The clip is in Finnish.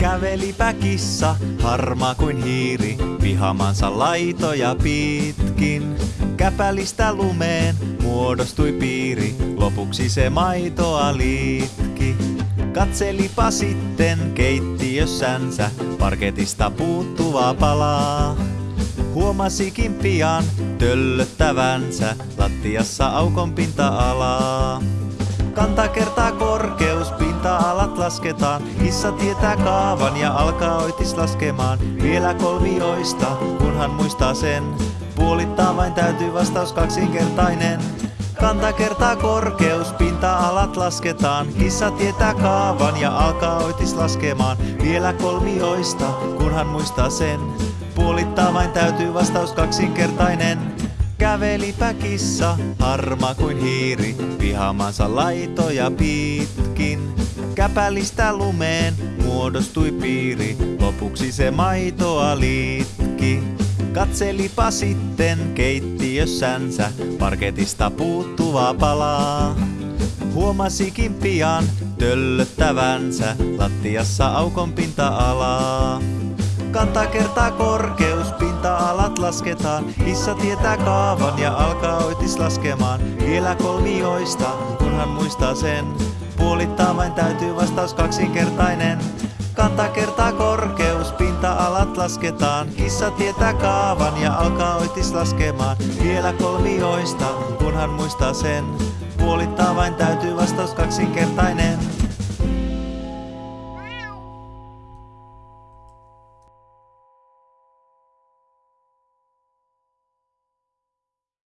Kävelipä kissa, harma kuin hiiri, pihamansa laitoja pitkin. Käpälistä lumeen muodostui piiri, lopuksi se maitoa liitki. Katselipa sitten keittiössänsä parketista puuttuvaa palaa. Huomasikin pian töllöttävänsä lattiassa aukon pinta-alaa. Kanta kertaa korkeus, lasketaan. Kissa tietää kaavan ja alkaa oitis laskemaan. Vielä kolmioista, kunhan muistaa sen. Puolittaa vain täytyy vastaus kaksinkertainen. Kanta kertaa korkeus, pinta-alat lasketaan. Kissa tietää kaavan ja alkaa oitis laskemaan. Vielä kolmioista, kunhan muistaa sen. Puolittaa vain täytyy vastaus kaksinkertainen. Kävelipä kissa, harma kuin hiiri, pihamansa laitoja pitkin. Käpälistä lumeen muodostui piiri, lopuksi se maitoa liitki. Katselipa sitten keittiössänsä parketista puuttuvaa palaa. Huomasikin pian töllöttävänsä lattiassa aukon pinta-alaa. Kanta kertaa korkeus, pinta-alat lasketaan. Kissa tietää kaavan ja alkaa oitis laskemaan. Vielä kolmioista, kunhan muistaa sen. Puolittaa vain täytyy vastaus kaksinkertainen. Kanta kertaa korkeus, pinta-alat lasketaan. Kissa tietää kaavan ja alkaa oitis laskemaan. Vielä kolmioista, kunhan muistaa sen. Puolittaa vain täytyy vastaus kaksinkertainen.